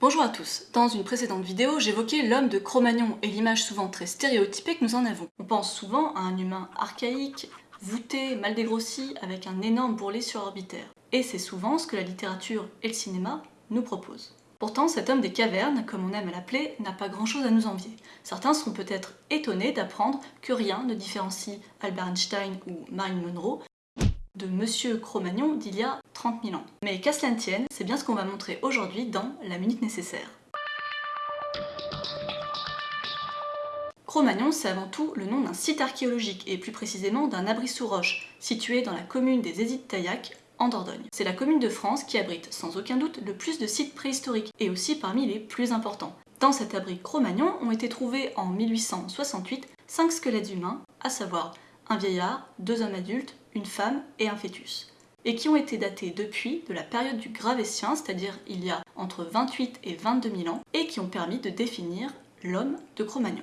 Bonjour à tous, dans une précédente vidéo, j'évoquais l'homme de Cro-Magnon et l'image souvent très stéréotypée que nous en avons. On pense souvent à un humain archaïque, voûté, mal dégrossi, avec un énorme bourrelet surorbitaire. Et c'est souvent ce que la littérature et le cinéma nous proposent. Pourtant, cet homme des cavernes, comme on aime l'appeler, n'a pas grand-chose à nous envier. Certains seront peut-être étonnés d'apprendre que rien ne différencie Albert Einstein ou Marilyn Monroe de Monsieur Cro-Magnon d'il y a 30 000 ans. Mais qu'à cela ne tienne, c'est bien ce qu'on va montrer aujourd'hui dans La Minute Nécessaire. Cro-Magnon, c'est avant tout le nom d'un site archéologique, et plus précisément d'un abri sous roche, situé dans la commune des Hésites-Taillac, en Dordogne. C'est la commune de France qui abrite sans aucun doute le plus de sites préhistoriques, et aussi parmi les plus importants. Dans cet abri Cro-Magnon ont été trouvés en 1868 cinq squelettes humains, à savoir un vieillard, deux hommes adultes, une femme et un fœtus, et qui ont été datés depuis de la période du Gravétien, c'est-à-dire il y a entre 28 et 22 000 ans, et qui ont permis de définir l'homme de Cro-Magnon.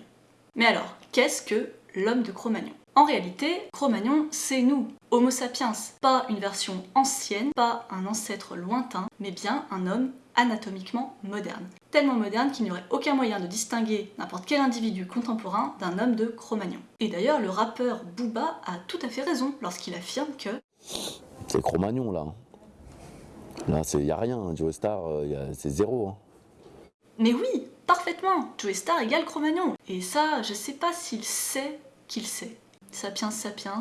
Mais alors, qu'est-ce que l'homme de Cro-Magnon? En réalité, Cro-Magnon, c'est nous, Homo sapiens, pas une version ancienne, pas un ancêtre lointain, mais bien un homme anatomiquement moderne. Tellement moderne qu'il n'y aurait aucun moyen de distinguer n'importe quel individu contemporain d'un homme de Cro-Magnon. Et d'ailleurs, le rappeur Booba a tout à fait raison lorsqu'il affirme que... C'est Cro-Magnon là. Là, il n'y a rien, Joe Star, c'est zéro. Hein. Mais oui, parfaitement Joe Star égale Cro-Magnon. Et ça, je sais pas s'il sait qu'il sait. Sapiens sapiens,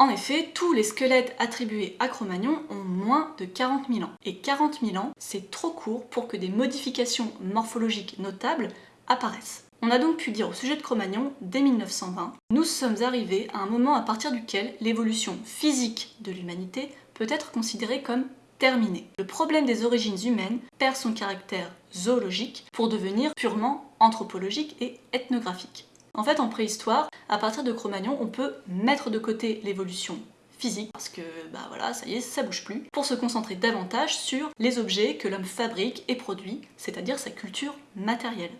en effet, tous les squelettes attribués à Cro-Magnon ont moins de 40 000 ans. Et 40 000 ans, c'est trop court pour que des modifications morphologiques notables apparaissent. On a donc pu dire au sujet de Cro-Magnon, dès 1920, nous sommes arrivés à un moment à partir duquel l'évolution physique de l'humanité peut être considérée comme terminée. Le problème des origines humaines perd son caractère zoologique pour devenir purement anthropologique et ethnographique. En fait, en préhistoire, à partir de Cro-Magnon, on peut mettre de côté l'évolution physique, parce que bah voilà, ça y est, ça bouge plus, pour se concentrer davantage sur les objets que l'homme fabrique et produit, c'est-à-dire sa culture matérielle.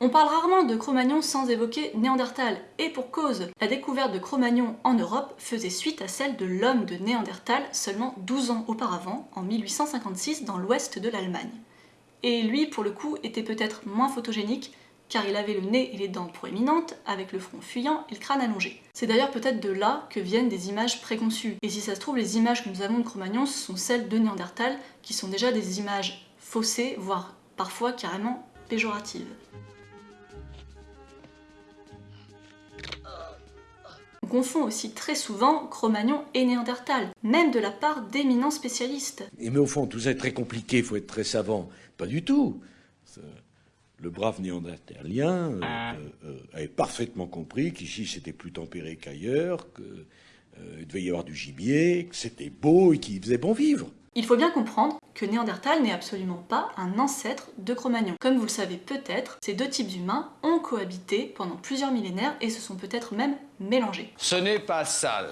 On parle rarement de Cro-Magnon sans évoquer Néandertal, et pour cause, la découverte de Cro-Magnon en Europe faisait suite à celle de l'homme de Néandertal seulement 12 ans auparavant, en 1856, dans l'ouest de l'Allemagne. Et lui, pour le coup, était peut-être moins photogénique, car il avait le nez et les dents proéminentes, avec le front fuyant et le crâne allongé. C'est d'ailleurs peut-être de là que viennent des images préconçues, et si ça se trouve, les images que nous avons de Cro-Magnon sont celles de Néandertal, qui sont déjà des images faussées, voire parfois carrément péjoratives. On confond aussi très souvent Cro-Magnon et Néandertal, même de la part d'éminents spécialistes. Et mais au fond, tout ça est très compliqué, il faut être très savant. Pas du tout le brave néandertalien euh, euh, euh, avait parfaitement compris qu'ici c'était plus tempéré qu'ailleurs, qu'il devait y avoir du gibier, que c'était beau et qu'il faisait bon vivre. Il faut bien comprendre que Néandertal n'est absolument pas un ancêtre de Cro-Magnon. Comme vous le savez peut-être, ces deux types humains ont cohabité pendant plusieurs millénaires et se sont peut-être même mélangés. Ce n'est pas sale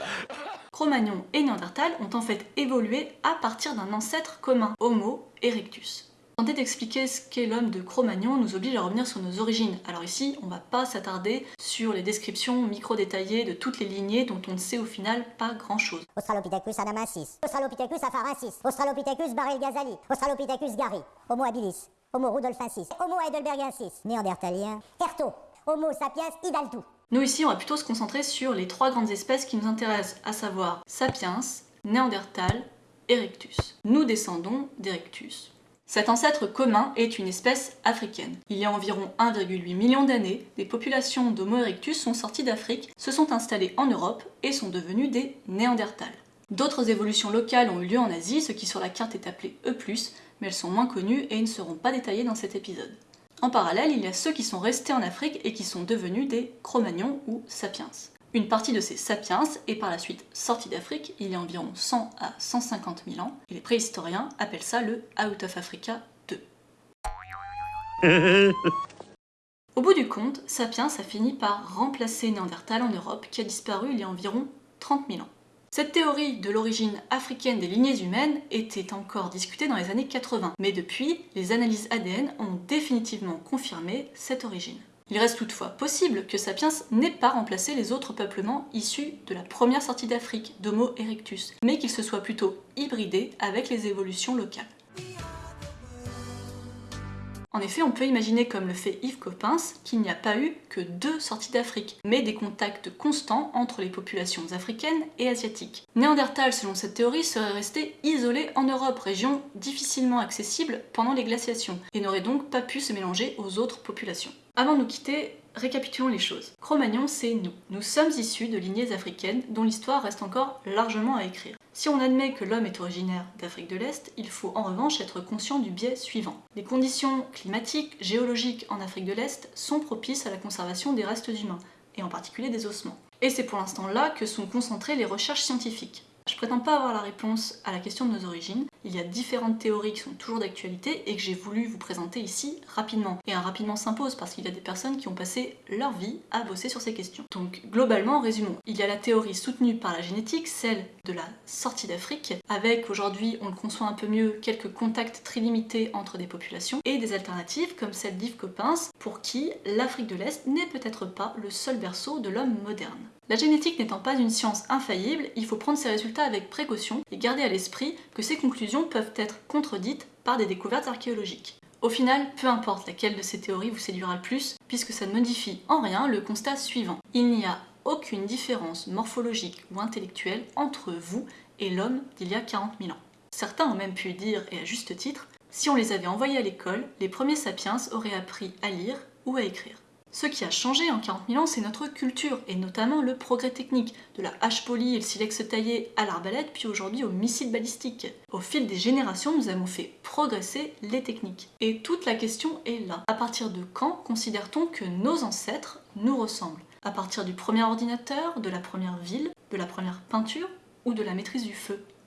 Cro-Magnon et Néandertal ont en fait évolué à partir d'un ancêtre commun, Homo erectus. Tenter d'expliquer ce qu'est l'homme de Cro-Magnon nous oblige à revenir sur nos origines. Alors ici, on va pas s'attarder sur les descriptions micro-détaillées de toutes les lignées dont on ne sait au final pas grand-chose. Australopithecus adamassis, Australopithecus afarensis, Australopithecus barilgazali, Australopithecus gari, Homo habilis, Homo rudolfensis, Homo heidelbergensis, néandertalien, Erto, Homo sapiens idaltu. Nous ici, on va plutôt se concentrer sur les trois grandes espèces qui nous intéressent, à savoir Sapiens, Néandertal, Erectus. Nous descendons d'Erectus. Cet ancêtre commun est une espèce africaine. Il y a environ 1,8 million d'années, des populations d'Homo erectus sont sorties d'Afrique, se sont installées en Europe et sont devenues des Néandertals. D'autres évolutions locales ont eu lieu en Asie, ce qui sur la carte est appelé E+, mais elles sont moins connues et ne seront pas détaillées dans cet épisode. En parallèle, il y a ceux qui sont restés en Afrique et qui sont devenus des Cro-Magnons ou Sapiens. Une partie de ces sapiens est par la suite sortie d'Afrique il y a environ 100 à 150 000 ans, et les préhistoriens appellent ça le Out of Africa 2. Au bout du compte, Sapiens a fini par remplacer Néandertal en Europe, qui a disparu il y a environ 30 000 ans. Cette théorie de l'origine africaine des lignées humaines était encore discutée dans les années 80, mais depuis, les analyses ADN ont définitivement confirmé cette origine. Il reste toutefois possible que Sapiens n'ait pas remplacé les autres peuplements issus de la première sortie d'Afrique d'Homo erectus, mais qu'il se soit plutôt hybridé avec les évolutions locales. En effet, on peut imaginer, comme le fait Yves Coppens, qu'il n'y a pas eu que deux sorties d'Afrique, mais des contacts constants entre les populations africaines et asiatiques. Néandertal, selon cette théorie, serait resté isolé en Europe, région difficilement accessible pendant les glaciations, et n'aurait donc pas pu se mélanger aux autres populations. Avant de nous quitter, récapitulons les choses. Cro-Magnon, c'est nous. Nous sommes issus de lignées africaines dont l'histoire reste encore largement à écrire. Si on admet que l'homme est originaire d'Afrique de l'Est, il faut en revanche être conscient du biais suivant. Les conditions climatiques, géologiques en Afrique de l'Est sont propices à la conservation des restes humains, et en particulier des ossements. Et c'est pour l'instant là que sont concentrées les recherches scientifiques. Je prétends pas avoir la réponse à la question de nos origines, il y a différentes théories qui sont toujours d'actualité et que j'ai voulu vous présenter ici rapidement. Et un rapidement s'impose parce qu'il y a des personnes qui ont passé leur vie à bosser sur ces questions. Donc globalement, résumons, il y a la théorie soutenue par la génétique, celle de la sortie d'Afrique, avec aujourd'hui, on le conçoit un peu mieux, quelques contacts très limités entre des populations, et des alternatives comme celle d'Yves Coppens, pour qui l'Afrique de l'Est n'est peut-être pas le seul berceau de l'homme moderne. La génétique n'étant pas une science infaillible, il faut prendre ses résultats avec précaution et garder à l'esprit que ces peuvent être contredites par des découvertes archéologiques. Au final, peu importe laquelle de ces théories vous séduira le plus, puisque ça ne modifie en rien le constat suivant. Il n'y a aucune différence morphologique ou intellectuelle entre vous et l'homme d'il y a 40 000 ans. Certains ont même pu dire, et à juste titre, si on les avait envoyés à l'école, les premiers sapiens auraient appris à lire ou à écrire. Ce qui a changé en 40 000 ans, c'est notre culture, et notamment le progrès technique, de la hache polie et le silex taillé à l'arbalète, puis aujourd'hui au missile balistique. Au fil des générations, nous avons fait progresser les techniques. Et toute la question est là. À partir de quand considère-t-on que nos ancêtres nous ressemblent? À partir du premier ordinateur, de la première ville, de la première peinture ou de la maîtrise du feu?